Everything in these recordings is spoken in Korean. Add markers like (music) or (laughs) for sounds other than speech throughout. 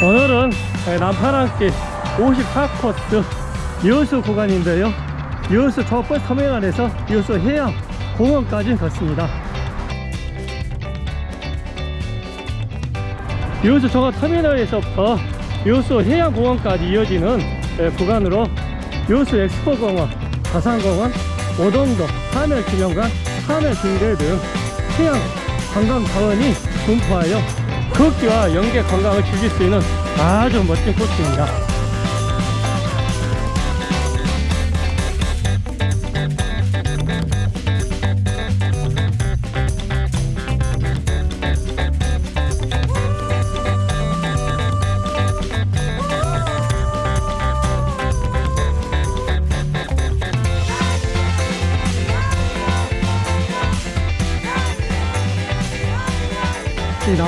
오늘은 남파랑길 54코스 여수 구간인데요. 여수 저버스 터미널에서 여수 해양 공원까지 걷습니다 여수 종합 터미널에서부터 여수 해양 공원까지 이어지는 예, 구간으로 여수 엑스포공원, 가산공원, 오동도, 하멜기념관, 하멜등대 등 해양 관광 자원이 분포하여 걷기와 연계 관광을 즐길 수 있는 아주 멋진 코스입니다.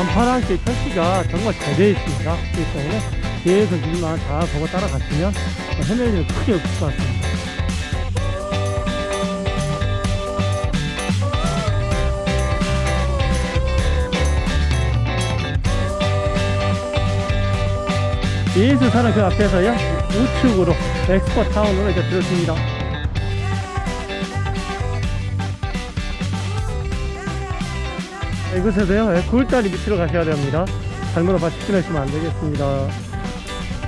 이 남파랑길 표시가 정말 잘 되어 있습니다. 그렇기 때문에 계속 일만 잘 보고 따라가시면 헤맬 일은 크게 없을 것 같습니다. 예수사는 그 앞에서요 우측으로 엑스포 타운으로 이제 들어섭니다. 이곳에서요? 9월달이 밑으로 가셔야 됩니다. 잘못 봐 직진하시면 안되겠습니다.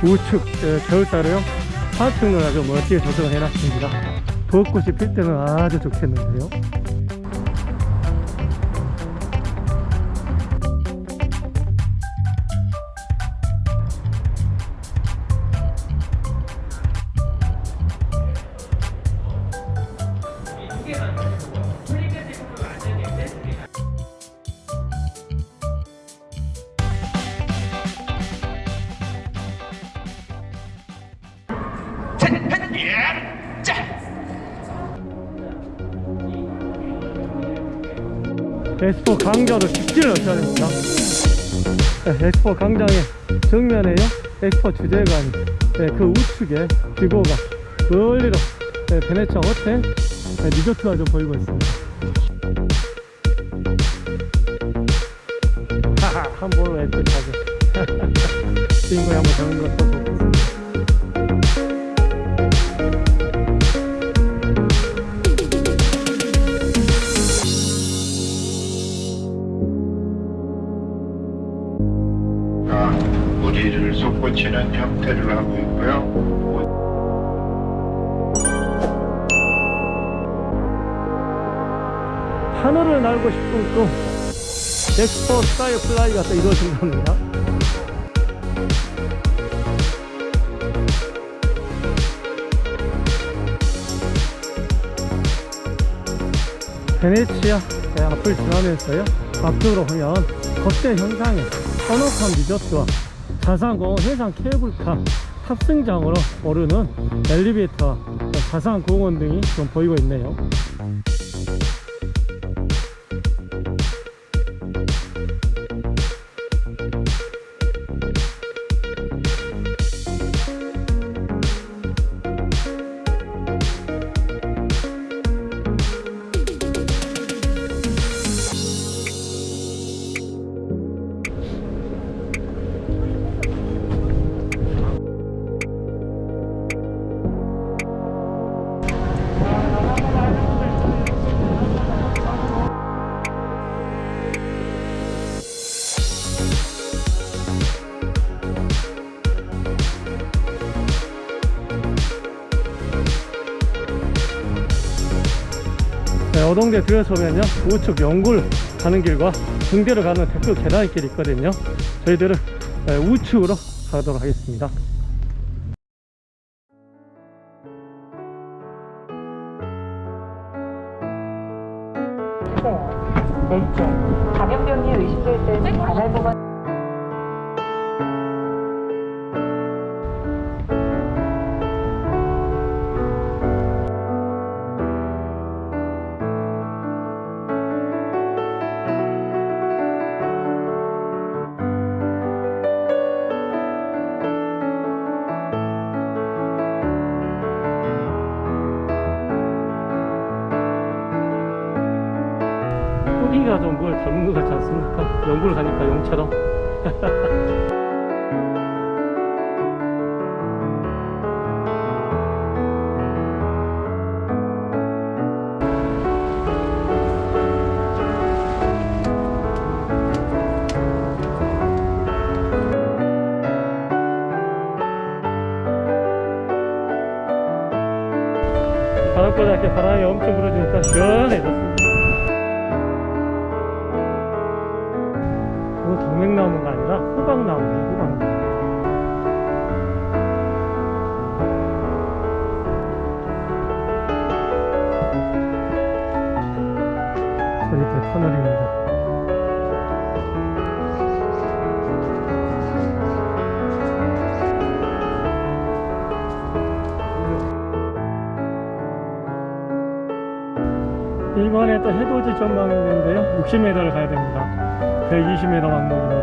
우측 에, 겨울달에요? 화학등을 아주 멋지게 조성을 해놨습니다. 벚꽃이 필 때는 아주 좋겠는데요 엑스포 직진을 하셔야 됩니다. 네, 엑스포 강장의 정면에요. 엑스포 주재관이 네, 그 우측에 기고가 멀리로 네, 베네치아 호텔 네, 리조트가 좀 보이고 있습니다. 하하 한 번으로 애틋하게. (laughs) 주인공이 한번 되는 것도 좋겠 우리를 솟구치는 형태를 하고 있고요. 하늘을 날고 싶은 꿈. 엑스포 스카이 플라이가 또 이루어진 겁니다. 베네치아 네, 앞을 지나면서요. 앞쪽으로 보면 거대 형상의 선호칸 리조트와 자산공원 해상 케이블카 탑승장으로 오르는 엘리베이터와 자산공원 등이 좀 보이고 있네요 네, 어동대 들어서면요 우측 영굴 가는 길과 등대로 가는 대표 계단길이 있거든요 저희들은 네, 우측으로 가도록 하겠습니다 왼쪽 감염병이 의심될 때는 관할 보건 닮은 것 같지 않습니까? 연구를 가니까 용처럼 바람보다 이렇게 바람이 엄청 불어주니까 시원해졌습니다 해돋이 전망이 있는데요. 60m를 가야 됩니다. 120m 왕복입니다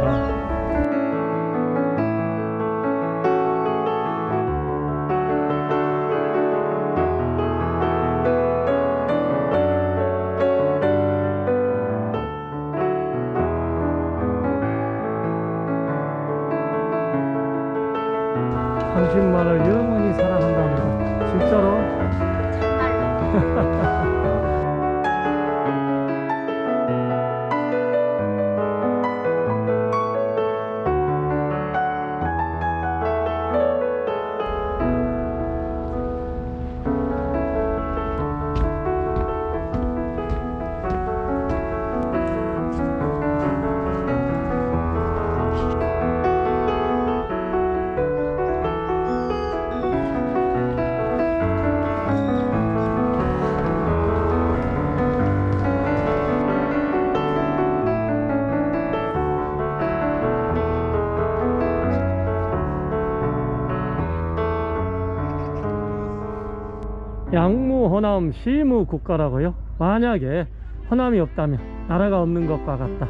양무 호남 시무 국가라고요? 만약에 호남이 없다면 나라가 없는 것과 같다.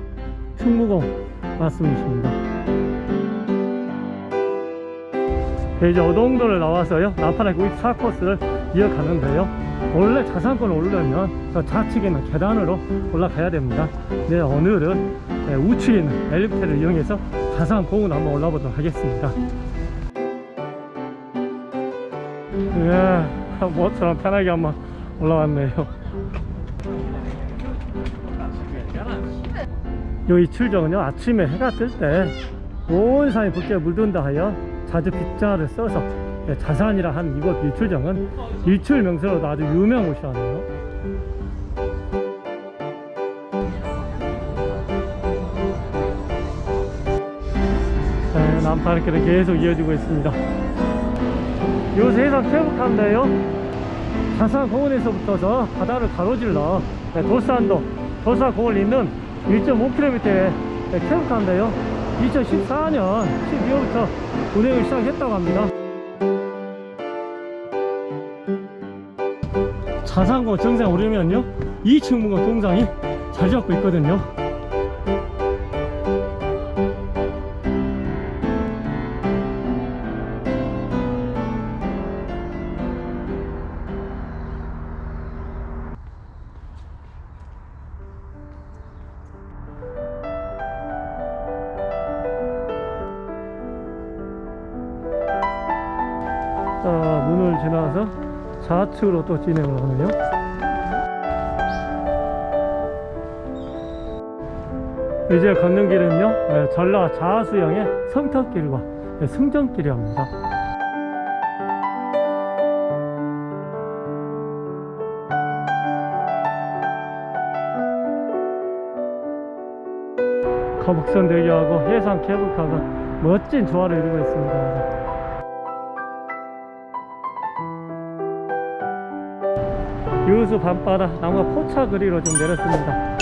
충무공 말씀이십니다. 네, 이제 어동도를 나와서요. 남파락 94코스를 이어가는데요. 원래 자산권을 오르려면 저 좌측에 있는 계단으로 올라가야 됩니다. 네, 오늘은 네, 우측에 있는 엘리베이터를 이용해서 자산공원 한번 올라보도록 하겠습니다 예, 뭐처럼 편하게 한번 올라왔네요. 요 이출정은요 아침에 해가 뜰 때 온 산이 붉게 물든다 하여 자주 빗자를 써서 예, 자산이라 한 이곳 일출정은 일출 명소로도 아주 유명한 곳이라네요. 네, 남파르길은 계속 이어지고 있습니다. 요새 해상 케이블카인데요. 자산 공원에서부터서 바다를 가로질러 네, 도산도 도산공원을 잇는 1.5km의 케이블카인데요. 2014년 12월부터 운행을 시작했다고 합니다. 자산공원 정상 오르면요 2층 문과 동상이 잘 잡고 있거든요 자, 문을 지나서 좌측으로 또 진행을 하네요. 이제 걷는 길은요, 네, 전라 자수영의 성터길과 네, 승정길이랍니다. 거북선 대교하고 해상 케이블카가 멋진 조화를 이루고 있습니다. 유수 밤바다 나무가 포차 그리로 좀 내렸습니다